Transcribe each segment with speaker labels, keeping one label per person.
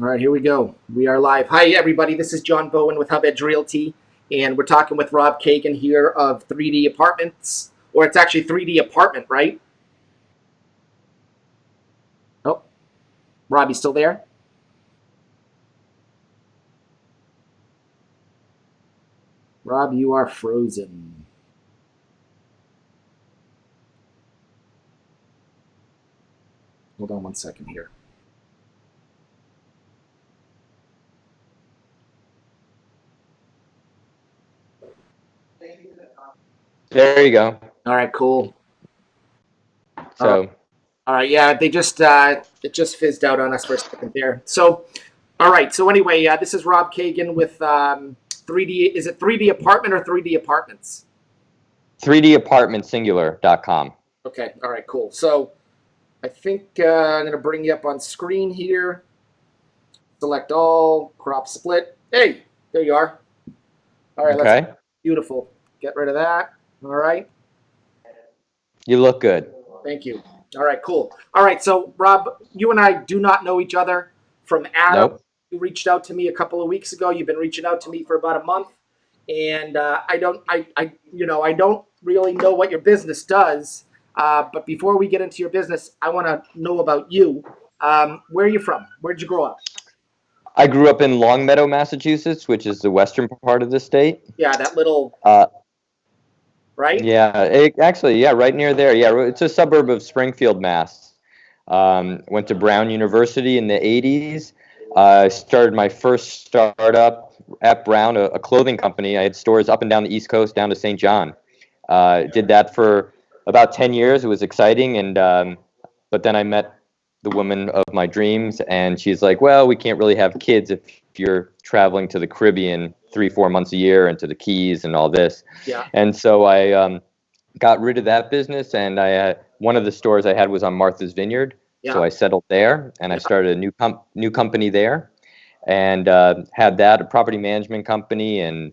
Speaker 1: All right, here we go. We are live. Hi, everybody. This is John Bowen with Hub Edge Realty, and we're talking with Rob Kagan here of 3D Apartments, or it's actually 3D Apartment, right? Oh, Rob, you still there? Rob, you are frozen. Hold on one second here.
Speaker 2: There you go.
Speaker 1: All right, cool.
Speaker 2: So,
Speaker 1: All right, yeah, they just uh, it just fizzed out on us for a second there. So, all right, so anyway, uh, this is Rob Kagan with um, 3D. Is it 3D Apartment or 3D Apartments?
Speaker 2: 3dapartmentsingular.com.
Speaker 1: Okay, all right, cool. So, I think uh, I'm gonna bring you up on screen here. Select all, crop split. Hey, there you are. All right, let's
Speaker 2: Okay.
Speaker 1: beautiful. Get rid of that. All right.
Speaker 2: You look good.
Speaker 1: Thank you. All right, cool. All right, so Rob, you and I do not know each other from Adam.
Speaker 2: Nope.
Speaker 1: You reached out to me a couple of weeks ago. You've been reaching out to me for about a month, and uh, I don't, I, I, you know, I don't really know what your business does. Uh, but before we get into your business, I want to know about you. Um, where are you from? Where'd you grow up?
Speaker 2: I grew up in Longmeadow, Massachusetts, which is the western part of the state.
Speaker 1: Yeah, that little,
Speaker 2: Uh,
Speaker 1: right?
Speaker 2: yeah, it, actually, yeah, right near there. Yeah, it's a suburb of Springfield, Mass. Um, went to Brown University in the 80s. I started my first startup at Brown, a, a clothing company. I had stores up and down the East Coast, down to St. John. Uh, did that for about 10 years. It was exciting, and um, but then I met the woman of my dreams, and she's like, "Well, we can't really have kids if you're traveling to the Caribbean three, four months a year, into the Keys and all this."
Speaker 1: Yeah.
Speaker 2: And so I um, got rid of that business, and I uh, one of the stores I had was on Martha's Vineyard,
Speaker 1: Yeah.
Speaker 2: so I settled there, and I started a new com- new company there, and uh, had that a property management company, and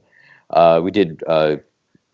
Speaker 2: uh, we did uh,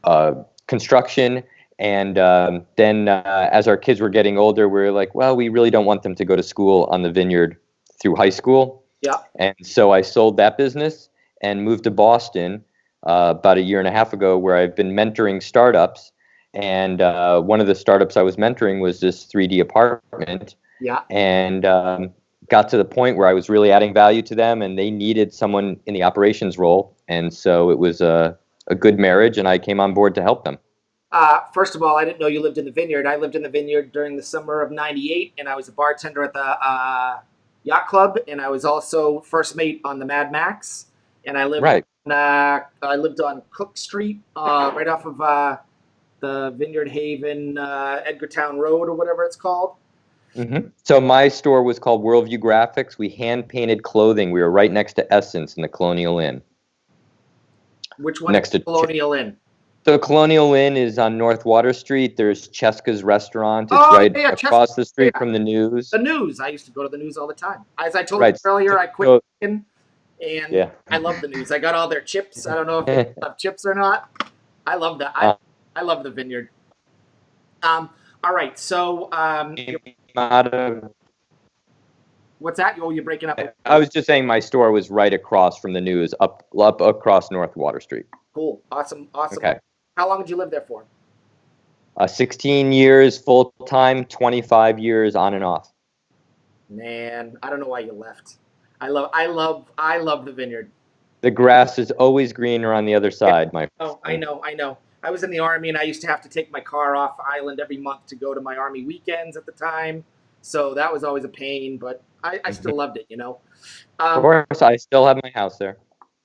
Speaker 2: uh, construction. And um, then, uh, as our kids were getting older, we were like, well, we really don't want them to go to school on the vineyard through high school.
Speaker 1: Yeah.
Speaker 2: And so I sold that business and moved to Boston uh, about a year and a half ago, where I've been mentoring startups. And uh, one of the startups I was mentoring was this 3D apartment,
Speaker 1: Yeah.
Speaker 2: and um, got to the point where I was really adding value to them, and they needed someone in the operations role. And so it was a, a good marriage, and I came on board to help them.
Speaker 1: Uh, first of all, I didn't know you lived in the vineyard. I lived in the vineyard during the summer of '98, and I was a bartender at the uh, yacht club, and I was also first mate on the Mad Max. And I lived,
Speaker 2: Right.
Speaker 1: on, uh, I lived on Cooke Street, uh, right off of uh, the Vineyard Haven, uh, Edgartown Road, or whatever it's called.
Speaker 2: hmm So my store was called Worldview Graphics. We hand painted clothing. We were right next to Essence in the Colonial Inn.
Speaker 1: Which one?
Speaker 2: Next
Speaker 1: is
Speaker 2: to-
Speaker 1: Colonial Inn.
Speaker 2: So Colonial Inn is on North Water Street. There's Chesca's restaurant. It's
Speaker 1: Oh,
Speaker 2: right
Speaker 1: yeah,
Speaker 2: across the street
Speaker 1: yeah.
Speaker 2: from the news.
Speaker 1: The news. I used to go to the news all the time. As I told
Speaker 2: Right.
Speaker 1: you earlier, I quit,
Speaker 2: So-
Speaker 1: and
Speaker 2: Yeah.
Speaker 1: I love the news. I got all their chips. I don't know if they have chips or not. I love that. I. I love the vineyard. Um. All right. So, um, what's that? Oh, you're breaking up.
Speaker 2: I was just saying my store was right across from the news, up up across North Water Street.
Speaker 1: Cool. Awesome. Awesome.
Speaker 2: Okay.
Speaker 1: How long did you live there for?
Speaker 2: Uh, 16 years full time, 25 years on and off.
Speaker 1: Man, I don't know why you left. I love. I love. I love the vineyard.
Speaker 2: The grass is always greener on the other side, my
Speaker 1: Oh, I know. I know. I was in the army, and I used to have to take my car off island every month to go to my army weekends at the time. So that was always a pain, but I, I still loved it. You know.
Speaker 2: Of
Speaker 1: Um,
Speaker 2: course, I still have my house there.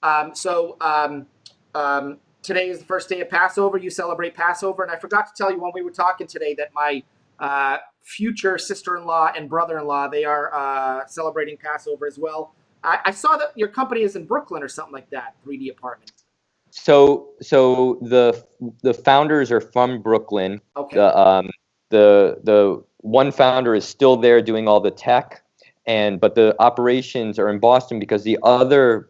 Speaker 1: Um, so um, um, today is the first day of Passover. You celebrate Passover, and I forgot to tell you when we were talking today that my uh, future sister-in-law and brother-in-law they are uh, celebrating Passover as well. I, I saw that your company is in Brooklyn or something like that. 3D apartment.
Speaker 2: So, so the the founders are from Brooklyn.
Speaker 1: Okay.
Speaker 2: The um, the the one founder is still there doing all the tech, and but the operations are in Boston because the other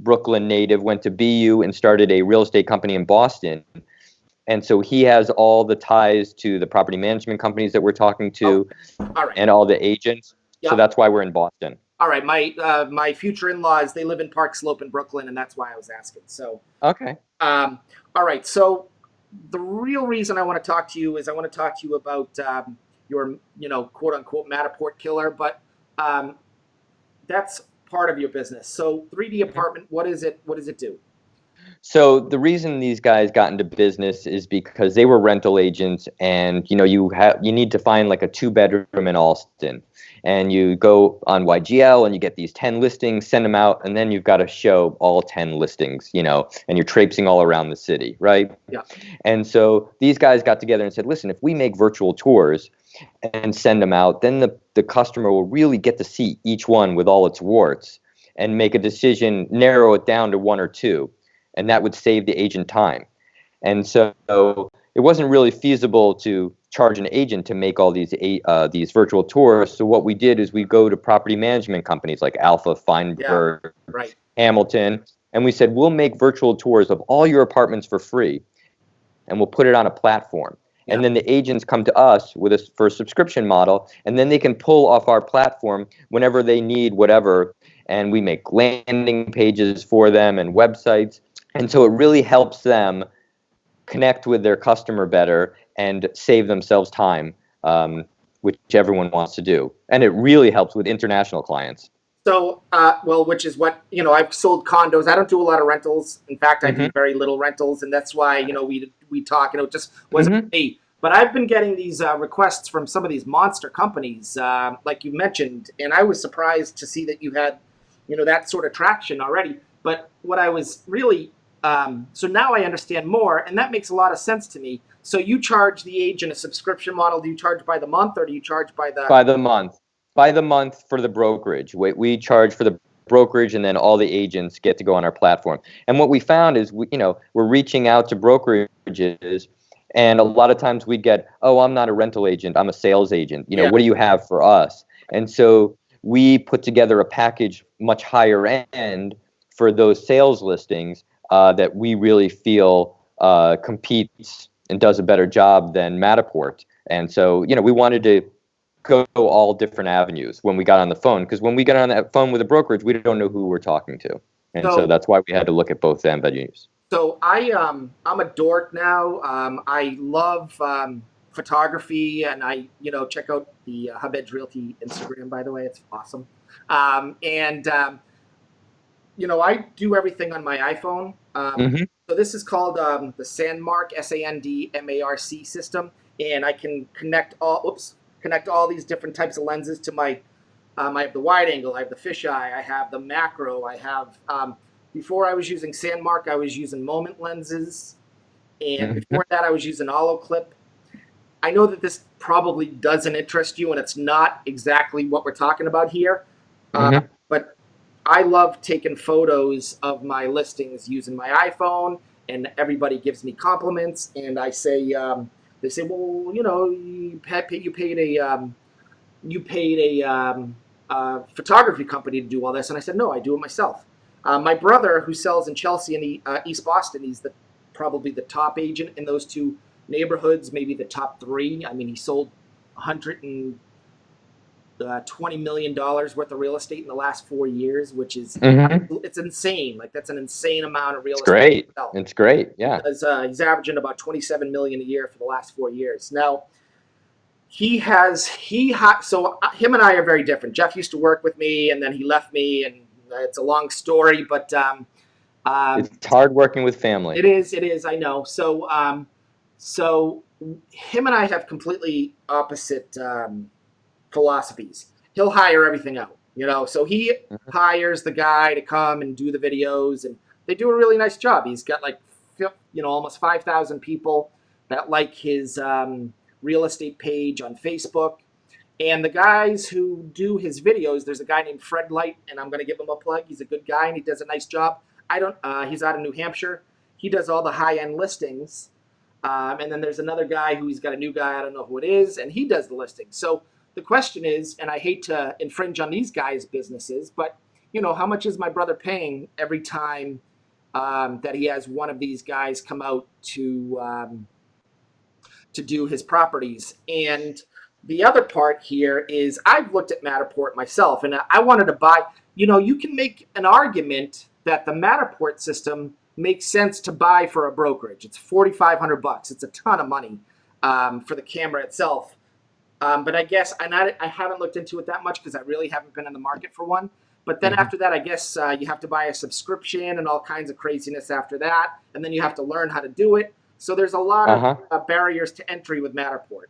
Speaker 2: Brooklyn native went to BU and started a real estate company in Boston. And so he has all the ties to the property management companies that we're talking to
Speaker 1: All right.
Speaker 2: and all the agents.
Speaker 1: Yeah.
Speaker 2: So that's why we're in Boston.
Speaker 1: All right, my uh, my future in-laws they live in Park Slope in Brooklyn, and that's why I was asking. So,
Speaker 2: Okay.
Speaker 1: um, all right. So, the real reason I want to talk to you is I want to talk to you about um, your, you know, quote unquote Matterport killer, but um, that's part of your business. So, 3D apartment, what is it? What does it do?
Speaker 2: So the reason these guys got into business is because they were rental agents, and you know you have you need to find like a two bedroom in Allston, and you go on YGL and you get these ten listings, send them out, and then you've got to show all ten listings, you know, and you're traipsing all around the city, right?
Speaker 1: Yeah.
Speaker 2: And so these guys got together and said, listen, if we make virtual tours and send them out, then the the customer will really get to see each one with all its warts and make a decision, narrow it down to one or two and that would save the agent time. And so it wasn't really feasible to charge an agent to make all these uh, these virtual tours. So what we did is we go to property management companies like Alpha, Feinberg,
Speaker 1: Yeah, right.
Speaker 2: Hamilton, and we said we'll make virtual tours of all your apartments for free, and we'll put it on a platform. And then the agents come to us with a for a subscription model, and then they can pull off our platform whenever they need whatever. And we make landing pages for them and websites, and so it really helps them connect with their customer better and save themselves time, um, which everyone wants to do. And it really helps with international clients.
Speaker 1: So, uh, well, which is what you know. I've sold condos. I don't do a lot of rentals. In fact, I do very little rentals, and that's why you know we we talk. You know, it just wasn't me. But I've been getting these uh, requests from some of these monster companies, uh, like you mentioned, and I was surprised to see that you had, you know, that sort of traction already. But what I was really um, so now I understand more, and that makes a lot of sense to me. So you charge the agent a subscription model? Do you charge by the month, or do you charge by the?
Speaker 2: by the month by the month for the brokerage we, we charge for the brokerage and then all the agents get to go on our platform and what we found is we, you know we're reaching out to brokerages and a lot of times we get oh i'm not a rental agent i'm a sales agent you know
Speaker 1: Yeah.
Speaker 2: what do you have for us and so we put together a package much higher end for those sales listings uh, that we really feel uh, competes and does a better job than Matterport. And so, you know, we wanted to go all different avenues when we got on the phone because when we got on that phone with a brokerage, we don't know who we're talking to, and so,
Speaker 1: So-
Speaker 2: that's why we had to look at both avenues.
Speaker 1: So I um I'm a dork now. Um, I love um, photography, and I you know check out the uh, Hub Edge Realty Instagram. By the way, it's awesome. Um, and um, you know I do everything on my iPhone. Um,
Speaker 2: Mhm.
Speaker 1: So this is called um, the Sandmarc S A N D M A R C system, and I can connect all oops connect all these different types of lenses to my. Um, I have the wide angle, I have the fisheye, I have the macro, I have. Um, before I was using Sandmarc, I was using Moment lenses, and
Speaker 2: Mhm.
Speaker 1: before that, I was using Olloclip. I know that this probably doesn't interest you, and it's not exactly what we're talking about here. Uh,
Speaker 2: Mhm.
Speaker 1: but I love taking photos of my listings using my iPhone, and everybody gives me compliments. And I say, um, they say, well, you know, you paid, you paid a, um, you paid a um, uh, photography company to do all this, and I said, no, I do it myself. Uh, my brother, who sells in Chelsea and uh, East Boston, he's the probably the top agent in those two neighborhoods, maybe the top three. I mean, he sold 120 uh, million dollars worth of real estate in the last four years, which is
Speaker 2: Mhm.
Speaker 1: it's insane. Like that's an insane amount of real
Speaker 2: It's
Speaker 1: estate.
Speaker 2: great.
Speaker 1: to sell.
Speaker 2: It's great. Yeah.
Speaker 1: Because, uh, he's averaging about 27 million a year for the last four years. Now, he has he ha- so uh, him and I are very different. Jeff used to work with me, and then he left me, and it's a long story, but um, um,
Speaker 2: It's hard working with family.
Speaker 1: it is. It is. I know. So, um, so him and I have completely opposite um, philosophies. He'll hire everything out, you know. So he
Speaker 2: Mhm.
Speaker 1: hires the guy to come and do the videos, and they do a really nice job. He's got like, you know, almost five thousand people that like his um, real estate page on Facebook. And the guys who do his videos, there's a guy named Fred Light, and I'm going to give him a plug. He's a good guy, and he does a nice job. I don't. Uh, he's out of New Hampshire. He does all the high end listings. Um, and then there's another guy who he's got a new guy. I don't know who it is, and he does the listings. So the question is, and I hate to infringe on these guys' businesses, but you know, how much is my brother paying every time um, that he has one of these guys come out to um, to do his properties? And the other part here is I've looked at Matterport myself, and I wanted to buy. You know, you can make an argument that the Matterport system makes sense to buy for a brokerage. It's forty five hundred bucks. It's a ton of money um, for the camera itself. Um, but I guess I, I haven't looked into it that much because I really haven't been in the market for one. But then
Speaker 2: Mhm.
Speaker 1: after that, I guess uh, you have to buy a subscription and all kinds of craziness after that, and then you have to learn how to do it. So there's a lot
Speaker 2: Uh-huh.
Speaker 1: of uh, barriers to entry with Matterport.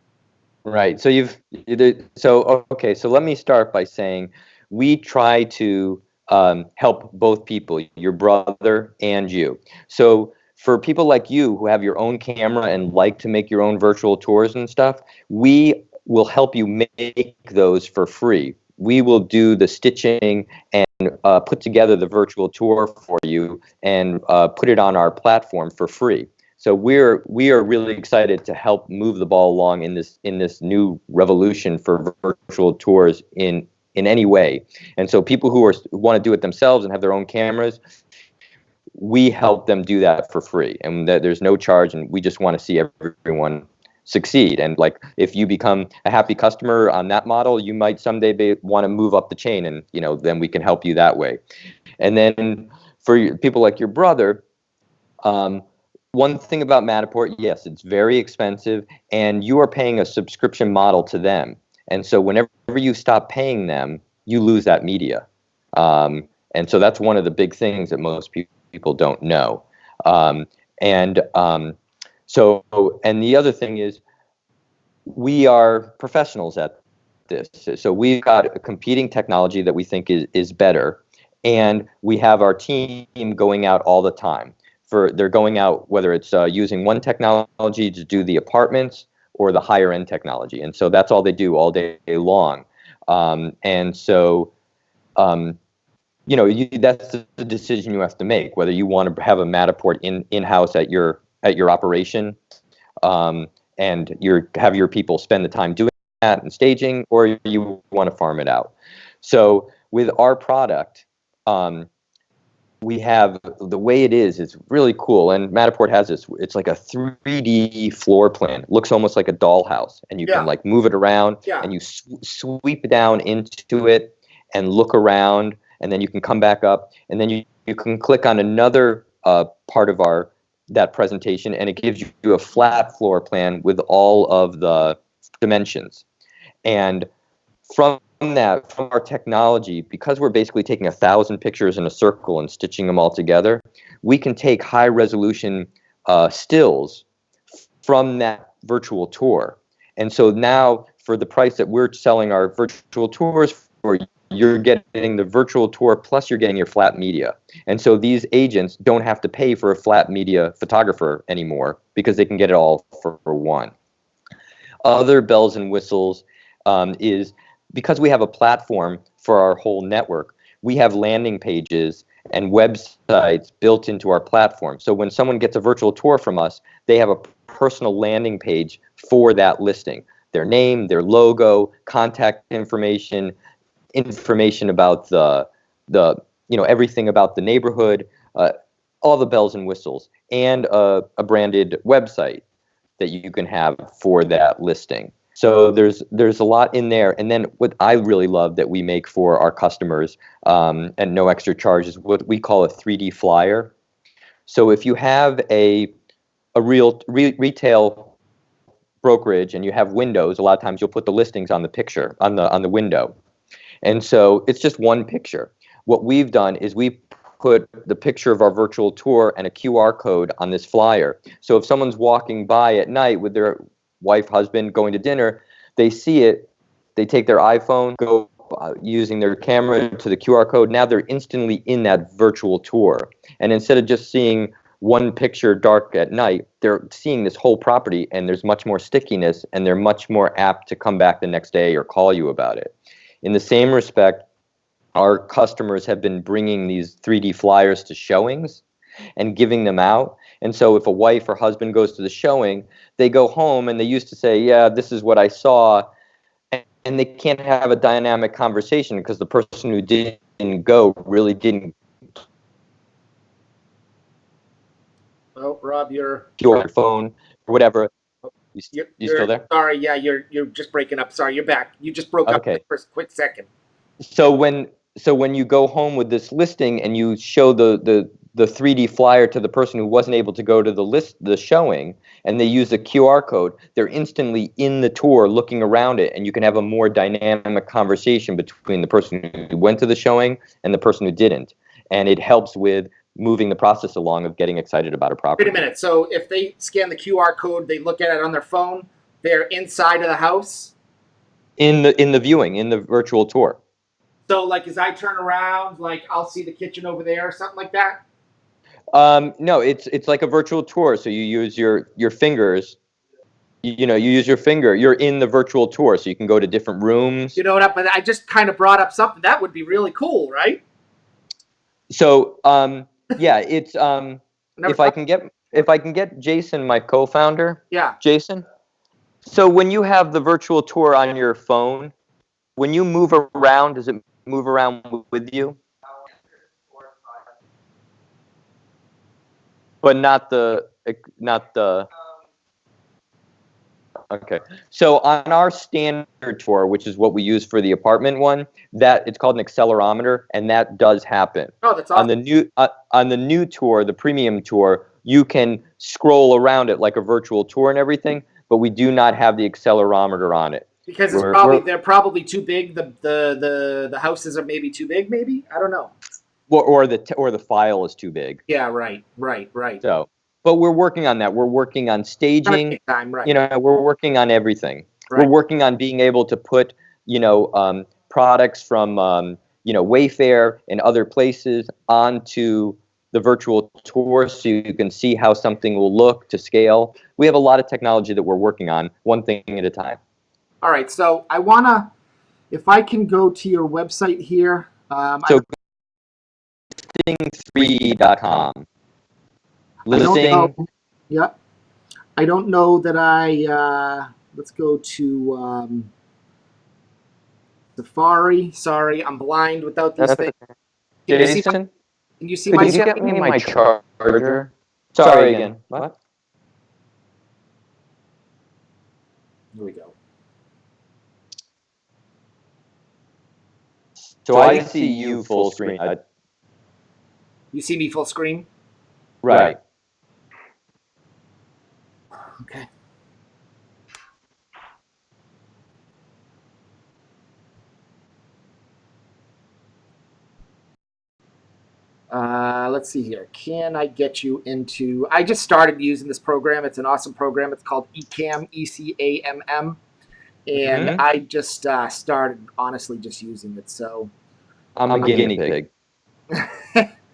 Speaker 2: Right. So you've you- so okay. So let me start by saying we try to um, help both people, your brother and you. So for people like you who have your own camera and like to make your own virtual tours and stuff, we will help you make those for free. We will do the stitching and uh, put together the virtual tour for you and uh, put it on our platform for free. So we're we are really excited to help move the ball along in this in this new revolution for virtual tours in in any way. And so people who are want to do it themselves and have their own cameras, we help them do that for free, and there's no charge, and we just want to see everyone succeed. And like if you become a happy customer on that model, you might someday be, want to move up the chain, and you know then we can help you that way. And then for people like your brother. Um, one thing about Matterport, yes, it's very expensive, and you are paying a subscription model to them. And so whenever you stop paying them, you lose that media. Um, and so that's one of the big things that most people don't know. Um, and um, so, and the other thing is, we are professionals at this. So we've got a competing technology that we think is, is better, and we have our team going out all the time. For they're going out whether it's uh, using one technology to do the apartments or the higher end technology. And so that's all they do all day long. Um, and so um, you know you, that's the decision you have to make whether you want to have a Matterport in in house at your at your operation um, and you have your people spend the time doing that and staging or you want to farm it out so with our product um, we have the way it is it's really cool and matterport has this it's like a 3d floor plan looks almost like a dollhouse and you
Speaker 1: Yeah.
Speaker 2: can like move it around
Speaker 1: Yeah.
Speaker 2: and you sw- sweep down into it and look around and then you can come back up and then you, you can click on another uh, part of our that presentation and it gives you a flat floor plan with all of the dimensions. And from that from our technology because we're basically taking a thousand pictures in a circle and stitching them all together we can take high resolution uh, stills from that virtual tour. And so now for the price that we're selling our virtual tours for you're getting the virtual tour plus you're getting your flat media and so these agents don't have to pay for a flat media photographer anymore because they can get it all for, for one other bells and whistles um, is because we have a platform for our whole network, we have landing pages and websites built into our platform. So when someone gets a virtual tour from us, they have a personal landing page for that listing. Their name, their logo, contact information, information about the the you know everything about the neighborhood, uh, all the bells and whistles, and a, a branded website that you can have for that listing. So there's there's a lot in there, and then what I really love that we make for our customers um, and no extra charge is what we call a 3D flyer. So if you have a a real re- retail brokerage and you have windows, a lot of times you'll put the listings on the picture on the on the window, and so it's just one picture. What we've done is we put the picture of our virtual tour and a QR code on this flyer. So if someone's walking by at night with their wife, husband going to dinner, they see it, they take their iPhone, go uh, using their camera to the QR code. Now they're instantly in that virtual tour. And instead of just seeing one picture dark at night, they're seeing this whole property and there's much more stickiness and they're much more apt to come back the next day or call you about it. In the same respect, our customers have been bringing these 3D flyers to showings and giving them out. And so if a wife or husband goes to the showing, they go home and they used to say, "Yeah, this is what I saw." And, they can't have a dynamic conversation because the person who didn't go really didn't
Speaker 1: Oh, Rob, you're
Speaker 2: your phone or whatever. You,
Speaker 1: You're,
Speaker 2: you still there?
Speaker 1: Sorry, yeah, you're you're just breaking up. Sorry, you're back. You just broke up
Speaker 2: Okay.
Speaker 1: for a quick second.
Speaker 2: So when so when you go home with this listing and you show the the the 3D flyer to the person who wasn't able to go to the list the showing and they use a QR code, they're instantly in the tour looking around it and you can have a more dynamic conversation between the person who went to the showing and the person who didn't. And it helps with moving the process along of getting excited about a property.
Speaker 1: Wait a minute. So if they scan the QR code, they look at it on their phone. They're inside of the house.
Speaker 2: In the in the viewing, in the virtual tour.
Speaker 1: So like as I turn around, like I'll see the kitchen over there or something like that.
Speaker 2: Um, no, it's it's like a virtual tour. So you use your your fingers. You, know, you use your finger. You're in the virtual tour, so you can go to different rooms.
Speaker 1: You know what? I, But I just kind of brought up something that would be really cool, right?
Speaker 2: So um, yeah, it's um, if I can get if I can get Jason, my co-founder,
Speaker 1: yeah.
Speaker 2: Jason. So when you have the virtual tour on your phone, when you move around, does it move around with you? But not the not the Okay. So on our standard tour, which is what we use for the apartment one, that it's called an accelerometer and that does happen.
Speaker 1: Oh, that's awesome.
Speaker 2: On the new uh, on the new tour, the premium tour, you can scroll around it like a virtual tour and everything, but we do not have the accelerometer on it.
Speaker 1: because it's
Speaker 2: we're-
Speaker 1: probably
Speaker 2: we're-
Speaker 1: they're probably too big. The, the the the houses are maybe too big. Maybe I don't know.
Speaker 2: Or, or the or the file is too big.
Speaker 1: Yeah. Right. Right. Right.
Speaker 2: So, but we're working on that. We're working on staging.
Speaker 1: Time, right.
Speaker 2: You know, we're working on everything.
Speaker 1: Right.
Speaker 2: We're working on being able to put, you know, um, products from, um, you know, Wayfair and other places onto the virtual tour so you can see how something will look to scale. We have a lot of technology that we're working on, one thing at a time.
Speaker 1: All right. So I want to, if I can go to your website here. Um,
Speaker 2: so,
Speaker 1: listing3.com
Speaker 2: listing.
Speaker 1: I know. I don't know that I, uh, let's go to um, Safari. Sorry, I'm blind without these things. Can Jason? you see, my, can you see
Speaker 2: Could
Speaker 1: my,
Speaker 2: you get me my charger? charger? Sorry, Sorry again. again. What?
Speaker 1: Here we go.
Speaker 2: So, I, I see you full screen. I...
Speaker 1: You see me full screen?
Speaker 2: Right.
Speaker 1: Okay. Uh, let's see here. Can I get you into? I just started using this program. It's an awesome program. It's called Ecamm, E C A M M, and
Speaker 2: Mhm.
Speaker 1: I just uh, started honestly just using it. So
Speaker 2: I'm a guinea pig.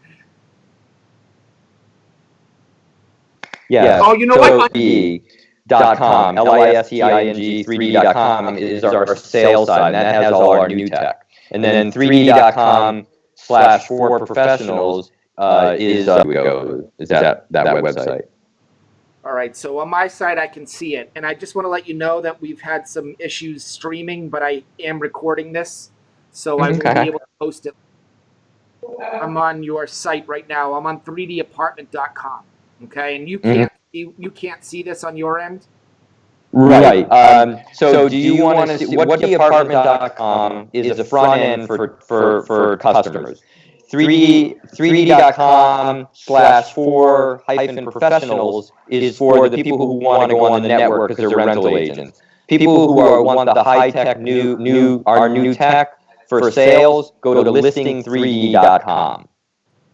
Speaker 2: Yeah.
Speaker 1: Oh, you know what?
Speaker 2: E dot com, L-I-S-T-I-N-G, 3D.com is our sales side, and that has all our new tech. And then 3D.com slash for professionals uh, is, uh, we go, is that, that website.
Speaker 1: All right, so on my side, I can see it. And I just want to let you know that we've had some issues streaming, but I am recording this, so I will be able to post it. I'm on your site right now. I'm on 3dapartment.com. Okay, and you can't you, you can't see this on your end.
Speaker 2: Right. Um, so, do you want to see what apartment.com is a front end for, for, for customers? 3D, 3D.com slash for hyphen professionals is for the people who want to go on the network because they're rental agents. People who are, want the high tech new, new, our new tech for sales, go to listing3d.com.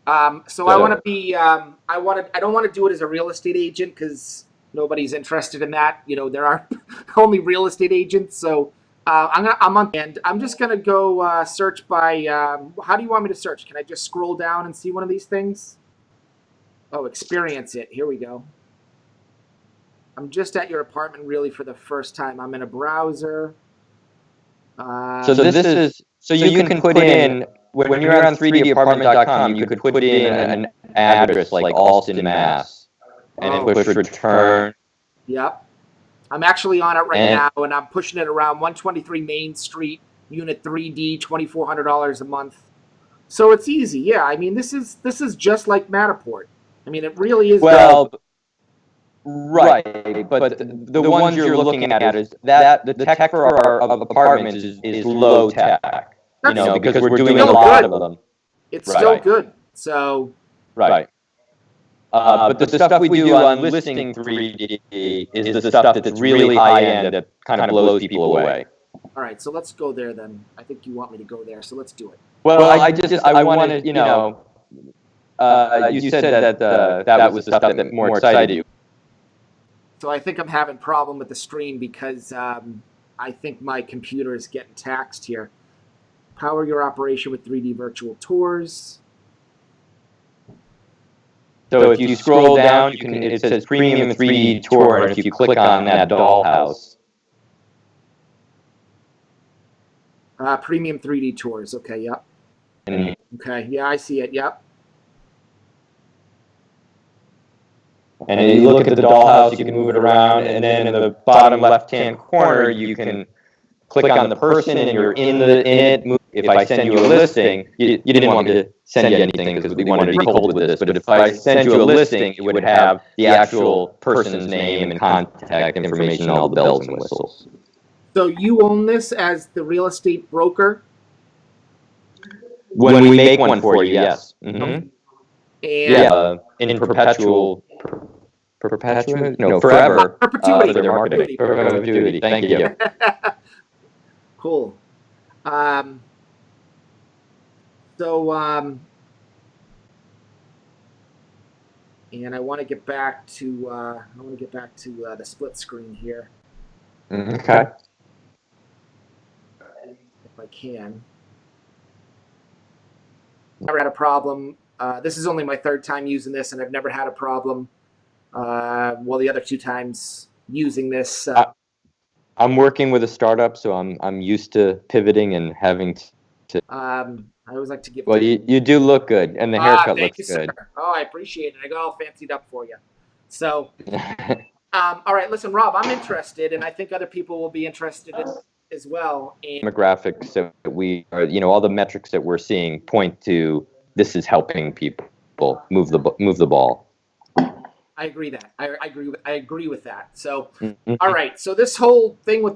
Speaker 1: Um, so I want to be um, I want to I don't want to do it as a real estate agent because nobody's interested in that. You know, there are only real estate agents. So uh, I'm gonna I'm on and I'm just gonna go uh, search by. Um, how do you want me to search? Can I just scroll down and see one of these things? Oh, experience it. Here we go. I'm just at your apartment really for the first time. I'm in a browser. Uh,
Speaker 2: So this is so you can put in when, when you're on 3dapartment.com, you could put in an address like Allston, Mass, and
Speaker 1: Oh.
Speaker 2: then push return.
Speaker 1: Yep. I'm actually on it right
Speaker 2: And-
Speaker 1: now, and I'm pushing it around 123 Main Street, Unit 3D, $2,400 a month. So it's easy. Yeah, I mean, this is this is just like Matterport. I mean, it really is.
Speaker 2: Well, Right, but the, the ones you're looking at is that the tech for our of apartments is, is low tech. You know,
Speaker 1: That's-
Speaker 2: because we're doing a lot
Speaker 1: good.
Speaker 2: of them.
Speaker 1: It's still good. So
Speaker 2: Right. Uh, but the stuff we do on listing 3D is the stuff that's really high end that kind of blows people away.
Speaker 1: all right, so let's go there then. I think you want me to go there, so let's do it.
Speaker 2: Well, I just I wanted you know, uh, you said that uh, that was the stuff that more excited you.
Speaker 1: So I think I'm having a problem with the stream because um, I think my computer is getting taxed here. Power your operation with 3D virtual tours.
Speaker 2: So if you scroll down, you can it says premium 3D tour, and if you click on that dollhouse,
Speaker 1: Uh, premium 3D tours. Okay, yep. Okay, yeah, I see it. Yep.
Speaker 2: And you look at the dollhouse, you can move it around, and then in the bottom left-hand corner, you can click on the person, and you're in the in it. Move- If I send you a listing, you, you didn't want me to send you anything because we wanted to be cold with this. But if I send you a listing, it would have the actual person's name and contact information, and all the bells and whistles.
Speaker 1: So you own this as the real estate broker,
Speaker 2: When we make one for you, yes. Mhm.
Speaker 1: and
Speaker 2: Yeah, uh, in perpetual, per- perpetual, no, forever. uh,
Speaker 1: Perpetuity.
Speaker 2: for their marketing. Perpetuity, thank you.
Speaker 1: cool. Um, so, um, and I want to get back to uh, I want to get back to uh, the split screen here
Speaker 2: Okay.
Speaker 1: if I can. Never had a problem. Uh, this is only my third time using this, and I've never had a problem. Uh, well, the other two times using this. Uh,
Speaker 2: I'm working with a startup, so I'm I'm used to pivoting and having. To,
Speaker 1: um, I always like to give.
Speaker 2: well, you, you do look good, and the
Speaker 1: Ah,
Speaker 2: haircut
Speaker 1: thank
Speaker 2: looks
Speaker 1: you,
Speaker 2: good.
Speaker 1: sir. Oh, I appreciate it. I got all fancied up for you. So, um, all right, listen, Rob, I'm interested, and I think other people will be interested in, as well. And
Speaker 2: Demographics that we are, you know, all the metrics that we're seeing point to this is helping people move the move the ball.
Speaker 1: I agree that I, I agree. With, I agree with that. So,
Speaker 2: Mhm.
Speaker 1: all right. So this whole thing with the